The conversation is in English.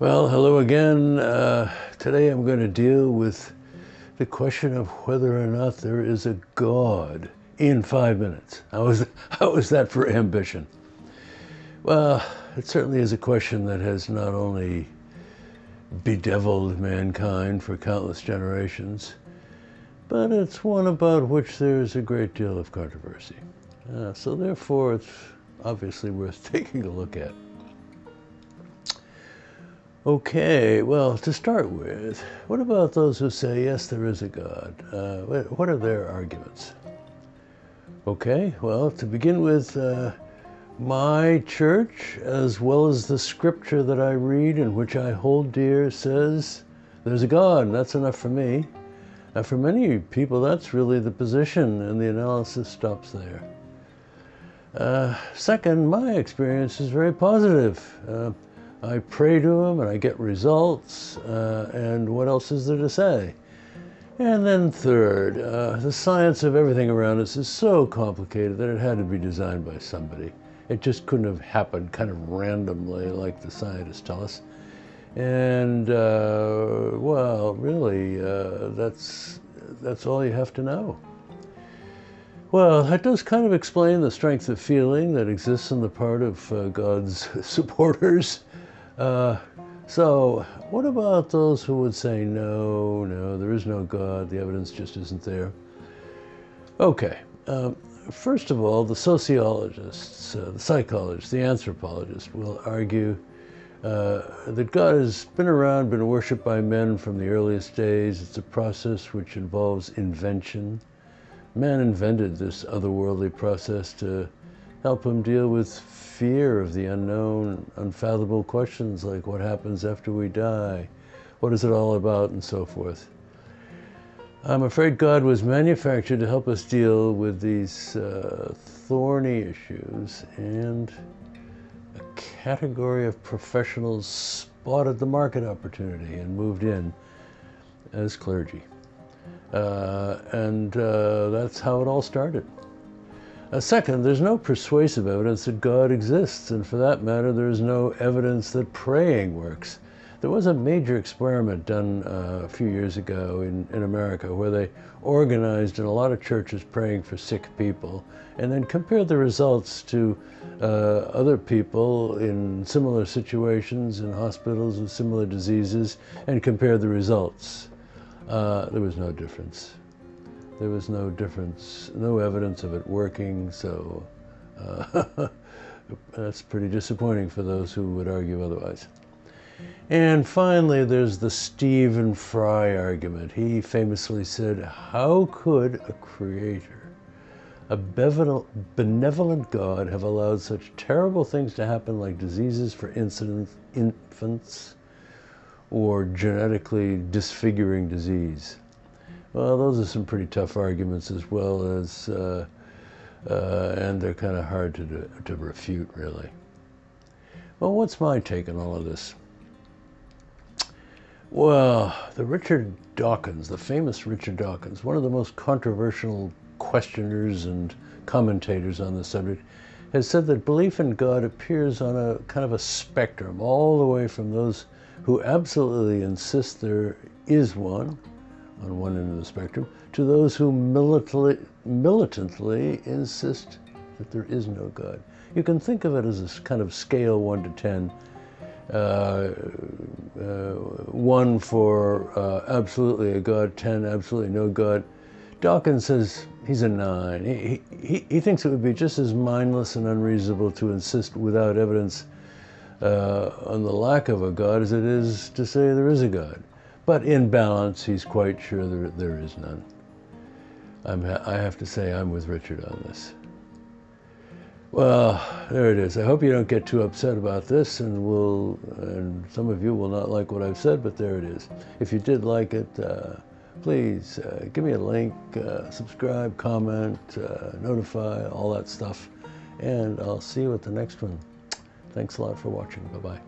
Well, hello again. Uh, today I'm going to deal with the question of whether or not there is a God in five minutes. How is, how is that for ambition? Well, it certainly is a question that has not only bedeviled mankind for countless generations, but it's one about which there's a great deal of controversy. Uh, so therefore, it's obviously worth taking a look at. Okay, well, to start with, what about those who say, yes, there is a God? Uh, what are their arguments? Okay, well, to begin with, uh, my church, as well as the scripture that I read and which I hold dear, says there's a God. and That's enough for me. And for many people, that's really the position, and the analysis stops there. Uh, second, my experience is very positive. I pray to him and I get results, uh, and what else is there to say? And then third, uh, the science of everything around us is so complicated that it had to be designed by somebody. It just couldn't have happened kind of randomly like the scientists tell us. And, uh, well, really, uh, that's, that's all you have to know. Well, that does kind of explain the strength of feeling that exists on the part of uh, God's supporters. Uh, so what about those who would say, no, no, there is no God, the evidence just isn't there? Okay, um, first of all, the sociologists, uh, the psychologists, the anthropologists will argue uh, that God has been around, been worshipped by men from the earliest days. It's a process which involves invention. Man invented this otherworldly process to help him deal with fear of the unknown, unfathomable questions like what happens after we die, what is it all about, and so forth. I'm afraid God was manufactured to help us deal with these uh, thorny issues, and a category of professionals spotted the market opportunity and moved in as clergy. Uh, and uh, that's how it all started. Second, there's no persuasive evidence that God exists, and for that matter, there's no evidence that praying works. There was a major experiment done uh, a few years ago in, in America where they organized in a lot of churches praying for sick people and then compared the results to uh, other people in similar situations in hospitals with similar diseases and compared the results. Uh, there was no difference there was no difference, no evidence of it working, so uh, that's pretty disappointing for those who would argue otherwise. And finally, there's the Stephen Fry argument. He famously said, how could a creator, a benevolent God have allowed such terrible things to happen like diseases for infants or genetically disfiguring disease? Well, those are some pretty tough arguments as well as, uh, uh, and they're kind of hard to, to refute, really. Well, what's my take on all of this? Well, the Richard Dawkins, the famous Richard Dawkins, one of the most controversial questioners and commentators on the subject, has said that belief in God appears on a kind of a spectrum, all the way from those who absolutely insist there is one, on one end of the spectrum, to those who militantly, militantly insist that there is no God. You can think of it as a kind of scale 1 to 10. Uh, uh, 1 for uh, absolutely a God, 10 absolutely no God. Dawkins says he's a 9. He, he, he thinks it would be just as mindless and unreasonable to insist without evidence uh, on the lack of a God as it is to say there is a God. But in balance, he's quite sure there, there is none. I'm, I have to say I'm with Richard on this. Well, there it is. I hope you don't get too upset about this, and will, and some of you will not like what I've said, but there it is. If you did like it, uh, please uh, give me a link, uh, subscribe, comment, uh, notify, all that stuff, and I'll see you at the next one. Thanks a lot for watching. Bye-bye.